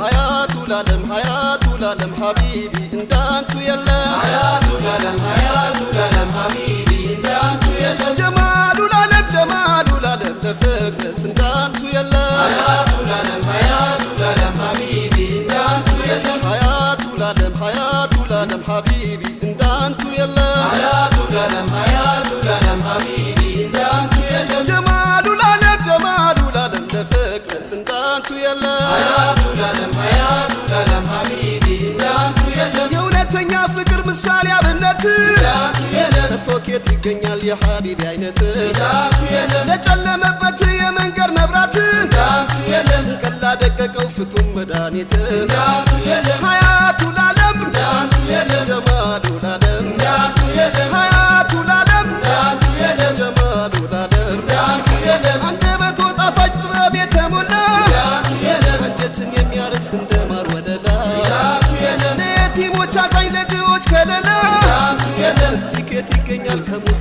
ሀያቱ ላለም ሀያቱ ላለም ሀቢቢ እንዳንቱ የለም ሀያቱ ላለም ሀያቱ ላለም ሀቢቢ እንዳንቱ የለም ጀማሉ ላለም ጀማሉ ላለም ለፍቅርስ እንዳንቱ የለም ሀያቱ ላለም ሀያቱ ላለም ሀቢቢ የሀቢቢ አይነት ለጨለመበት የመንገድ መብራት ጭንቅላ ደቀቀው ፍቱም መድኃኒት ሀያቱ ላለም ጀማሉ ላለም ሀያቱ ላለም ጀማሉ ላለም አንደበቶ ጣፋጭ ጥበብ የተሞላ አንጀትን የሚያርስ እንደ ማር ወለላ ለየቲሞች አዛኝ ለድሆች ከለላ እንዳንቱ የለም እስቲ ኬት ይገኛል ከሙስጠፋ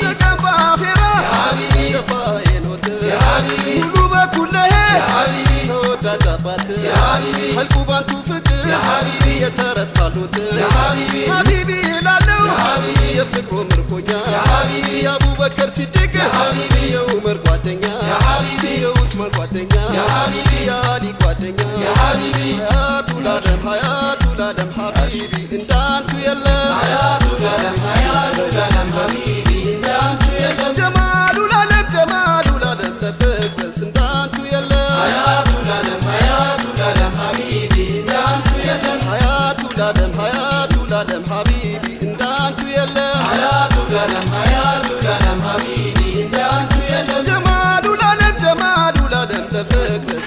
ለቀን በአኼራ የሀቢቢ ሸፋዬ ኖት የሀቢቢ ሙሉ በኩለሄ ተወዳጅ አባት ሀልቁ ባንቱ ፍቅር የተረታሉት ሀቢቢ ላለው የሀቢቢ የፍቅሩ ምርኮኛ የአቡበከር ሲድቅ የኡመር ጓደኛ የኡስማን ጓደኛ የአሊ ጓደኛ ሀያቱ ላለም ሀያቱ ላለም ሀቢቢ እንዳንቱ የለም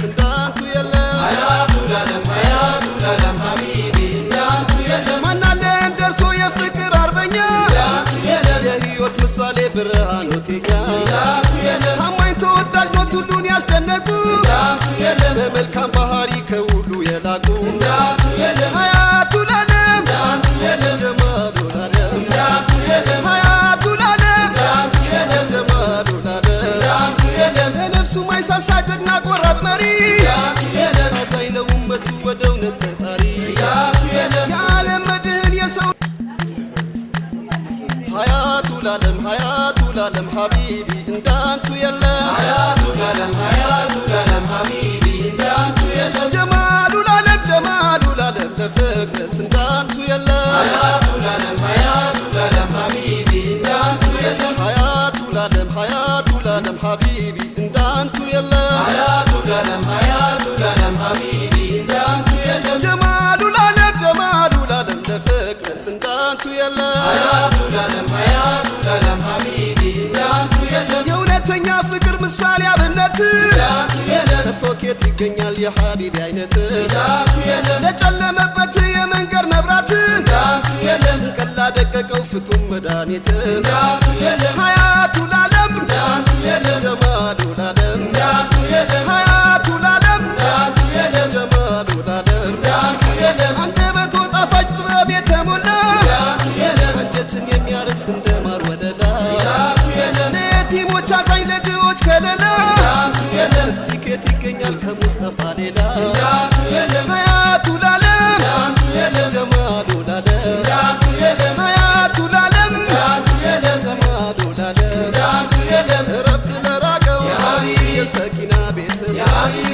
እንዳንቱ የለም። የፍቅር አርበኛ እንዳንቱ ምሳሌ ብርሃን ኖቴኛ እንዳንቱ የለም ታማኝ ተወዳጅ ሞት ሁሉን ያስደነቁ እንዳንቱ በመልካም ባህሪ ላለም ሀያቱ ላለም ሀቢቢ እንዳንቱ የለም ሀያቱ ላለም ሀያቱ ላለም ሀቢቢ እንዳንቱ የለም ጀማሉ ላለም ጀማሉ ላለም ለፍቅርስ እንዳንቱ የለም ሀያቱ ላለም ሀያቱ ላለም ሀቢቢ እንዳንቱ የለም ሀያቱ ላለም ሀያቱ ላለም ሀቢቢ እንዳንቱ የለም ሀያቱ ላለም ሀያቱ ላለም ሀቢቢ እንዳንቱ የለም ጀማሉ ላለም ጀማሉ ላለም ለፍቅርስ እንዳንቱ የለም ሀያቱ ላለም ሀያቱ ላለም ይገኛል የሀቢቢ አይነት ለጨለመበት የመንገድ መብራት ጭንቅላ ደቀቀው ፍቱም መድኃኒት የሰኪና ቤት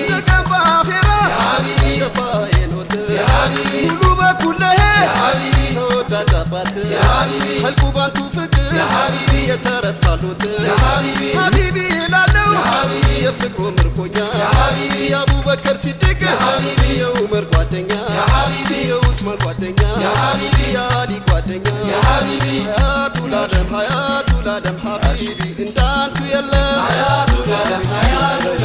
ለቀን በአኼራ የሀቢቢ ሸፋዬ ኖት የሀቢቢ ሙሉ በኩለሄ ተወዳጅ አባት ሀልቁ ባንቱ ፍቅር የተረታሉት ሀቢቢ ላለው የሀቢቢ የፍቅሩ ምርኮኛ የአቡበከር የሀቢቢ የኡመር ጓደኛ የኡስማን ጓደኛ የአሊ ጓደኛ የሀቢቢ ሀያቱ ላለም ሀያቱ ላለም ሀቢቢ እንዳንቱ የለም ሀያቱ ላለም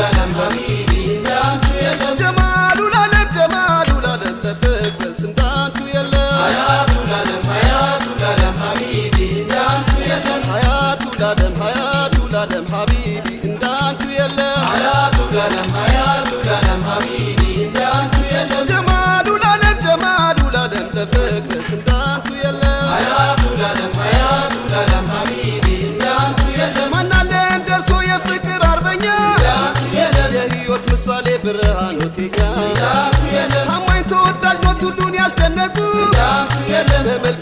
Tuenda, tuende mbele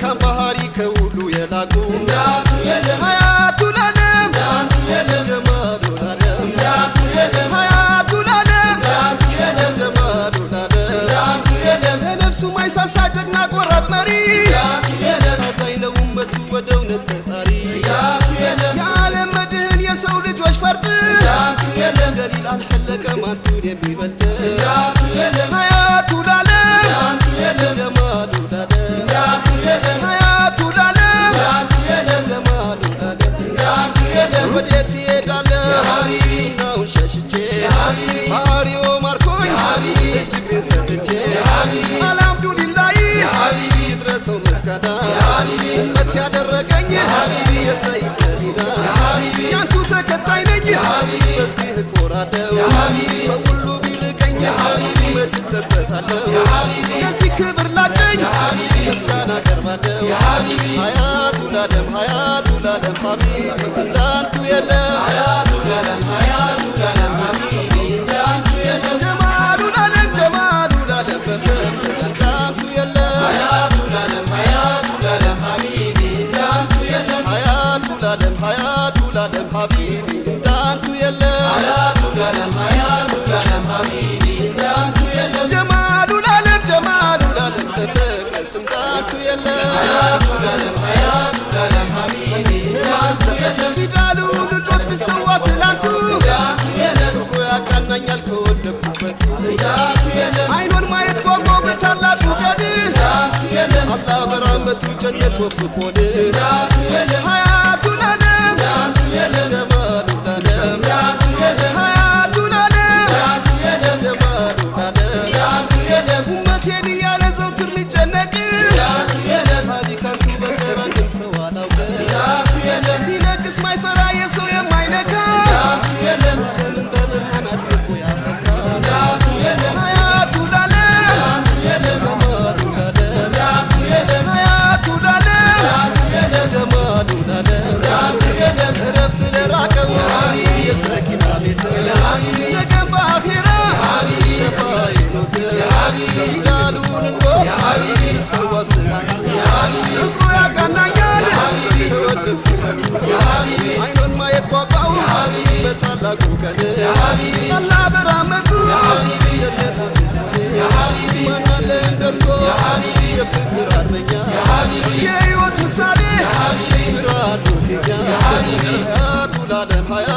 ባህሪው ማርኮኝ እጅግሬ ሰጥቼ አልሐምዱሊላይ ይድረሰው መስጋዳ እመት ያደረገኝ የሰይድ ነቢና ያንቱ ተከታይ ነኝ በዚህ እኮራለሁ ሰው ሁሉ ቢርቀኝ መች እጸጸታለሁ? ለዚህ ክብር ላጨኝ ምስጋና ቀርባለው ሀያቱ ላለም ሀያቱ ላለም አይኑን ማየት ጓጓው ታላቅ ውቀድ አላህ በራመቱ ጀነት ወፍቆን። ፍቅሩ ያቃናኛል ተወደድኩበት አይኖን ማየት ጓጓው በታላቁ ቀን አላ በራመቱ ጀነት ማናለን ደርሶ የፍቅር አርበኛ የህይወት ምሳሌ ብርሃን ሎቴኛ ሀያ